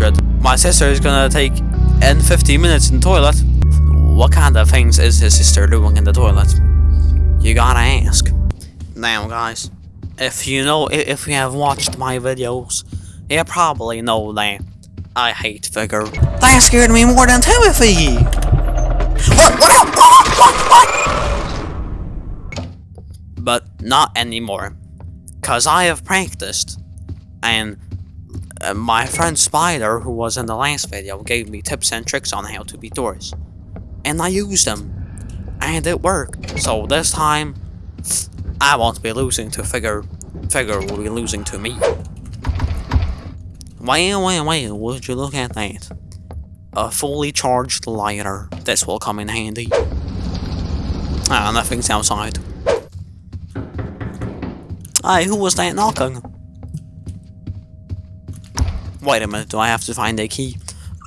100. My sister is gonna take in 15 minutes in the toilet. What kind of things is his sister doing in the toilet? You gotta ask. Now guys, if you know, if you have watched my videos, you probably know that I hate Figure. That scared me more than Timothy! What? What? What? What? But not anymore. Cause I have practiced. And uh, my friend Spider, who was in the last video, gave me tips and tricks on how to beat doors. And I used them. And it worked. So this time, I won't be losing to Figure. Figure will be losing to me. Well, well, well, would you look at that? A fully charged lighter. This will come in handy. Ah, nothing's outside. Hey, who was that knocking? Wait a minute, do I have to find a key?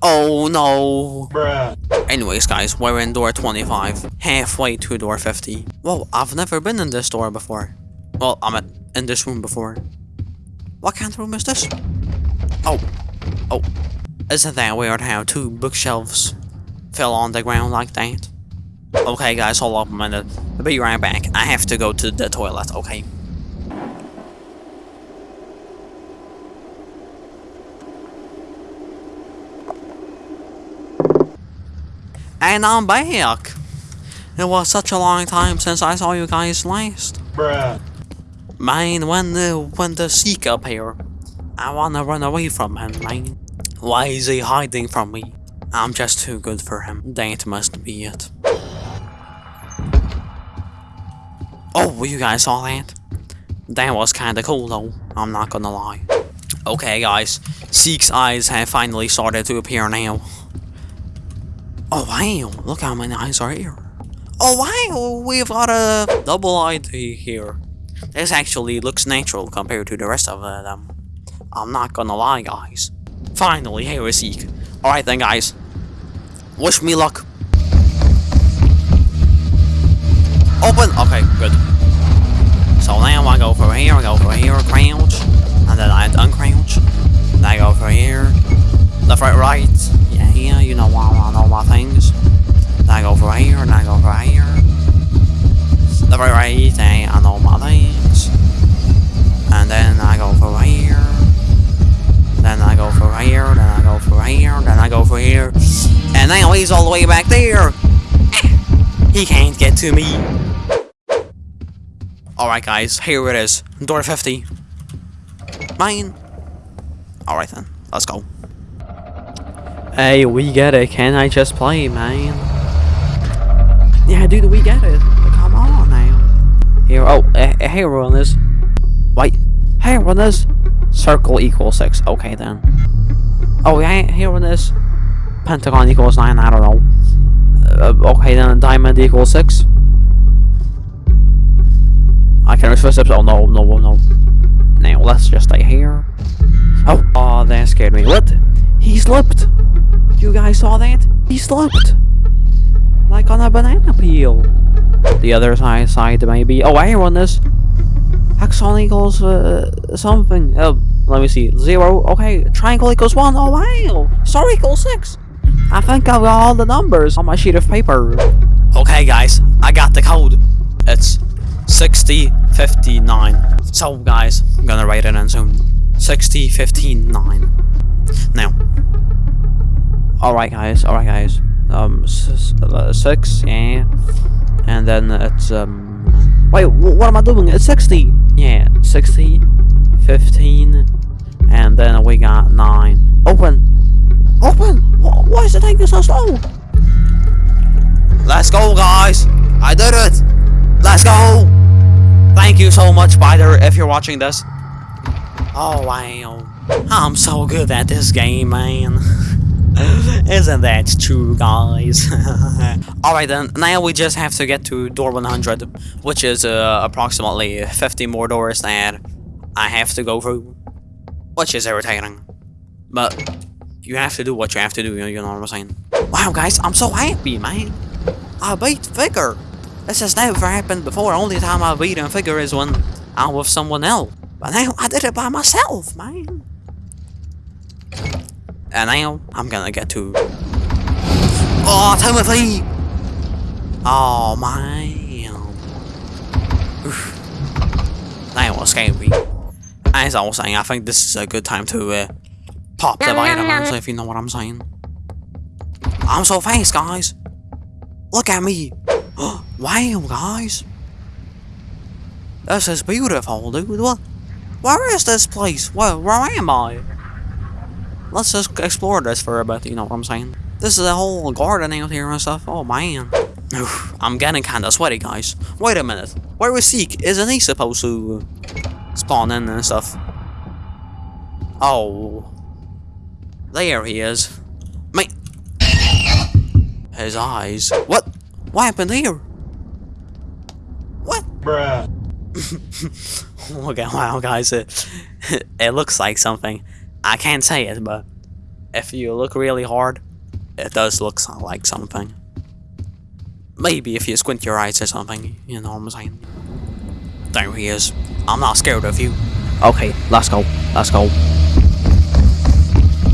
Oh no! Bruh. Anyways guys, we're in door 25, halfway to door 50. Whoa, I've never been in this door before. Well, I'm at, in this room before. What kind of room is this? Oh, oh. Isn't that weird how two bookshelves fell on the ground like that? Okay guys, hold up a minute. I'll be right back. I have to go to the toilet, okay? And I'm back! It was such a long time since I saw you guys last. Bruh. Man, when the when the Seek up here, I wanna run away from him, man. Why is he hiding from me? I'm just too good for him. That must be it. Oh, you guys saw that? That was kinda cool though, I'm not gonna lie. Okay guys, Seek's eyes have finally started to appear now. Oh wow, look how many eyes are here. Oh wow, we've got a double ID here. This actually looks natural compared to the rest of them. I'm not gonna lie, guys. Finally, here is Seek. Alright then, guys. Wish me luck. Open! Okay, good. So now I go for here, I go for here, crouch. All my things. Then I go for here, and I go for here. Left, right, right, and I know my things. And then I go for here. Then I go for here, then I go for here, then I go for here. And now he's all the way back there. He can't get to me. Alright guys, here it is. Door 50. Mine. Alright then, let's go. Hey, we get it. Can I just play, man? Yeah, dude, we get it. Come on now. Here, oh, uh, hey, runners. Wait, hey, runners. Circle equals 6. Okay, then. Oh, yeah, here runners. Pentagon equals 9, I don't know. Uh, okay, then diamond equals 6. I can reverse steps. Oh, no, no, no. Now, let's just stay here. Oh, oh, that scared me. What? He slipped. You guys saw that? He slipped. Like on a banana peel. The other side, side maybe. Oh, I run this. Hexagon equals uh, something. Uh, let me see. Zero. Okay. Triangle equals one. Oh, wow. Star equals six. I think I've got all the numbers on my sheet of paper. Okay, guys. I got the code. It's 6059. So, guys, I'm gonna write it in soon. 6059. Now. Alright, guys. Alright, guys. Um, uh, six, yeah. And then it's, um... Wait, what am I doing? It's 60! Yeah, 60, 15, and then we got 9. Open! Open! Why is it taking so slow? Let's go, guys! I did it! Let's go! Thank you so much, Spider, if you're watching this. Oh, wow. I'm so good at this game, man. Isn't that true, guys? Alright then, now we just have to get to door 100, which is uh, approximately 50 more doors that I have to go through, which is irritating. But you have to do what you have to do, you know what I'm saying? Wow, guys, I'm so happy, man. I beat Figure. This has never happened before. Only time I've beaten Figure is when I'm with someone else. But now I did it by myself, man. And now I'm gonna get to. Oh, Timothy! Oh man. Oof. That was scary. As I was saying, I think this is a good time to uh, pop the vitamins, if you know what I'm saying. I'm so fast, guys. Look at me. wow, guys. This is beautiful, dude. What? Where is this place? Where, where am I? Let's just explore this for a bit, you know what I'm saying? This is a whole garden out here and stuff. Oh, man. Oof, I'm getting kinda sweaty, guys. Wait a minute. Where is Seek? Isn't he supposed to spawn in and stuff? Oh. There he is. Mate. His eyes. What? What happened here? What? Bruh. Oh okay, wow, guys, it, it looks like something. I can't say it, but if you look really hard, it does look like something. Maybe if you squint your eyes or something, you know what I'm saying? There he is. I'm not scared of you. Okay, let's go. Let's go.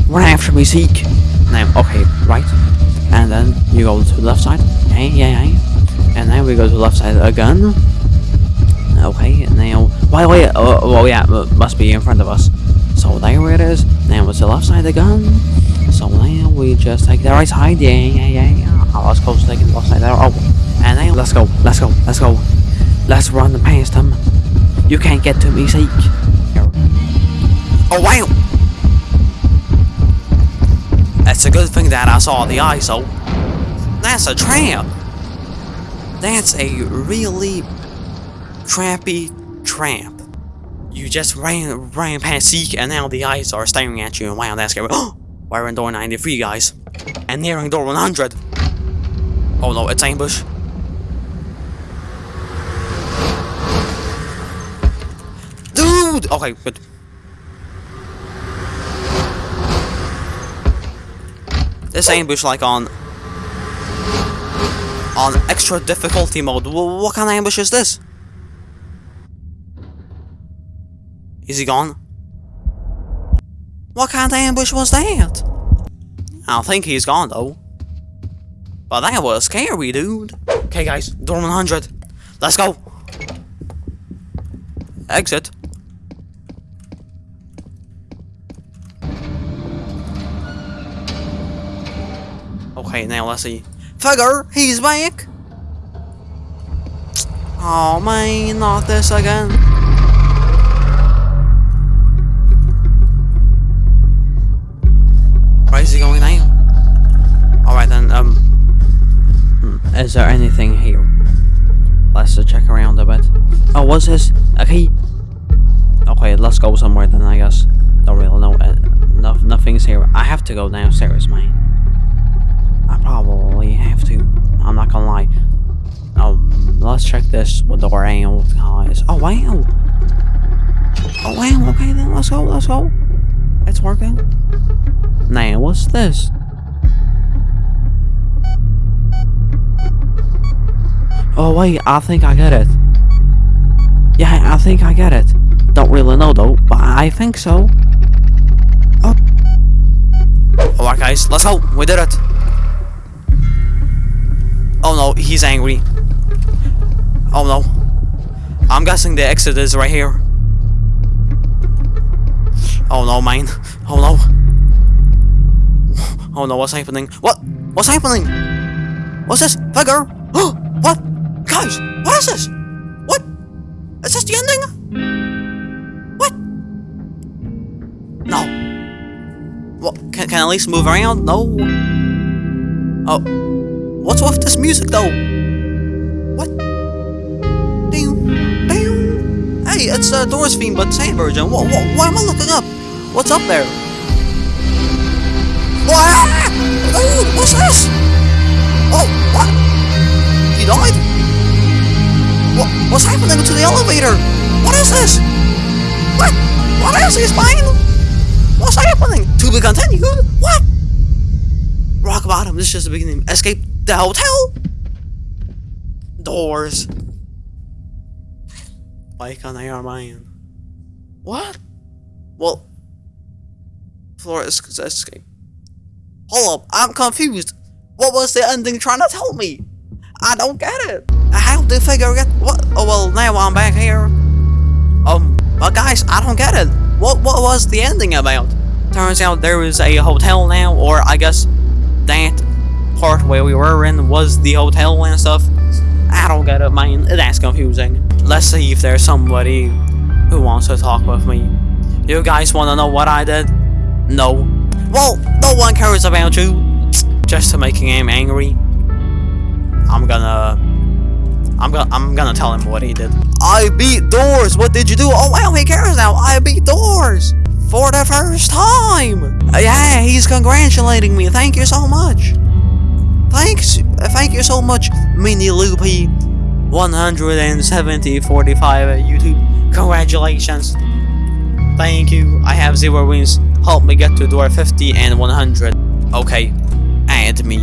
Run after me, Seek. Now, okay, right. And then you go to the left side. Hey, yeah, yeah. And then we go to the left side again. Okay, now, wait, wait, oh, oh yeah, must be in front of us. So there it is. Now it's the left side again. So now we just take the right side. Yeah, yeah, yeah, yeah. Oh, let's go take the left side there. Oh, and now let's go, let's go, let's go. Let's run past him. You can't get to me, Seek. Oh wow! It's a good thing that I saw the ISO. That's a tramp. That's a really trampy tramp. You just ran ran past Seek and now the eyes are staring at you and wow that's scary. We're in door 93 guys. And nearing door 100. Oh no, it's ambush. Dude! Okay, good. This ambush like on on extra difficulty mode. Wh- What kind of ambush is this? Is he gone? What kind of ambush was that? I think he's gone though. But that was scary, dude. Okay, guys, door 100. Let's go. Exit. Okay, now let's see. Figure, he's back. Oh man, not this again. Is there anything here? Let's check around a bit. Oh, what's this? A key? Okay, let's go somewhere then, I guess. Don't really know. Uh, no, nothing's here. I have to go downstairs, man. I probably have to. I'm not gonna lie. Um, let's check this with door out, guys. Oh, wow! Oh, wow, okay then, let's go, let's go. It's working. Now, what's this? Oh wait, I think I get it. Yeah, I think I get it. Don't really know though, but I think so. Oh. Alright guys, let's go. We did it. Oh no, he's angry. Oh no. I'm guessing the exit is right here. Oh no, man. Oh no. Oh no, what's happening? What? What's happening? What's this? Figure? what? Guys, what is this? What? Is this the ending? What? No. What? Can, can I at least move around? No. Oh. What's with this music though? What? Damn. Damn. Hey, it's uh, Doors theme, but same version. What, what, what am I looking up? What's up there? What? Dude, what's this? Oh, what? He died? What? What's happening to the elevator? What is this? What? What is this, man? What's happening? To be continued? What? Rock bottom. This is just the beginning. Escape the hotel. Doors. Why can't I hear mine? What? Well, floor is escape. Hold up, I'm confused. What was the ending trying to tell me? I don't get it. Did figure get what? Oh well, now I'm back here. Um, but guys, I don't get it. What what was the ending about? Turns out there was a hotel now, or I guess that part where we were in was the hotel and stuff. I don't get it, man. That's confusing. Let's see if there's somebody who wants to talk with me. You guys want to know what I did? No. Well, no one cares about you. Just to making him angry. I'm gonna. I'm gonna. I'm gonna tell him what he did. I beat doors. What did you do? Oh wow, he cares now. I beat doors for the first time. Yeah, he's congratulating me. Thank you so much. Thanks. Thank you so much, Mini Loopy. 170 45 at YouTube. Congratulations. Thank you. I have zero wins. Help me get to door 50 and 100. Okay. Add me.